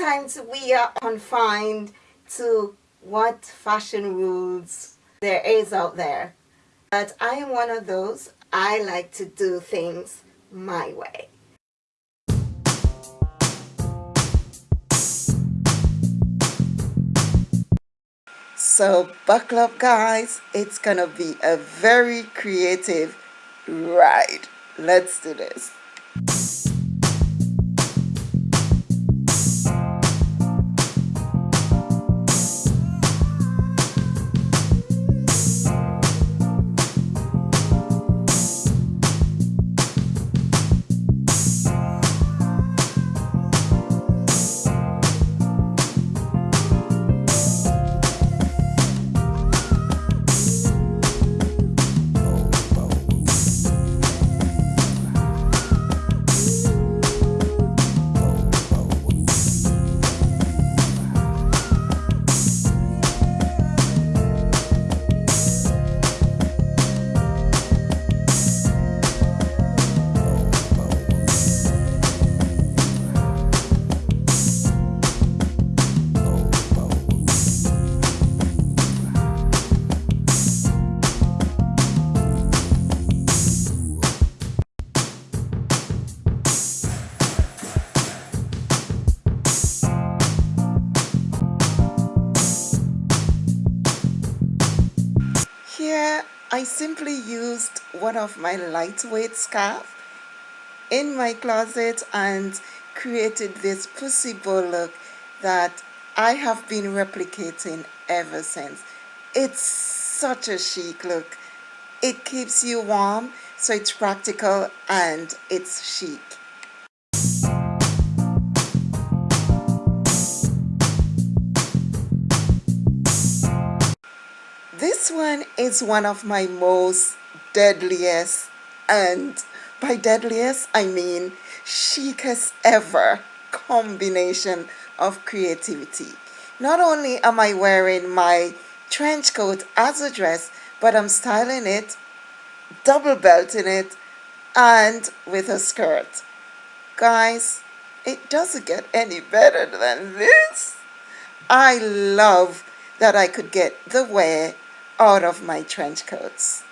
sometimes we are confined to what fashion rules there is out there. But I am one of those. I like to do things my way. So buckle up guys, it's gonna be a very creative ride. Let's do this. Here I simply used one of my lightweight scarf in my closet and created this pussy bow look that I have been replicating ever since. It's such a chic look. It keeps you warm, so it's practical and it's chic. This one is one of my most deadliest, and by deadliest, I mean chicest ever combination of creativity. Not only am I wearing my trench coat as a dress, but I'm styling it, double belting it, and with a skirt. Guys, it doesn't get any better than this. I love that I could get the wear out of my trench coats.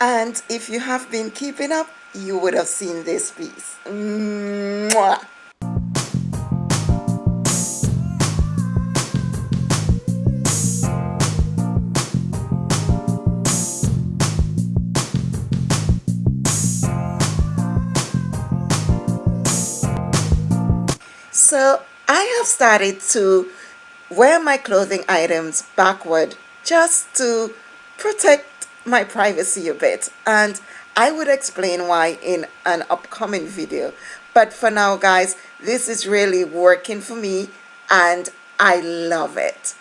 And if you have been keeping up, you would have seen this piece. Mwah! So I have started to wear my clothing items backward just to protect my privacy a bit and I would explain why in an upcoming video. But for now guys this is really working for me and I love it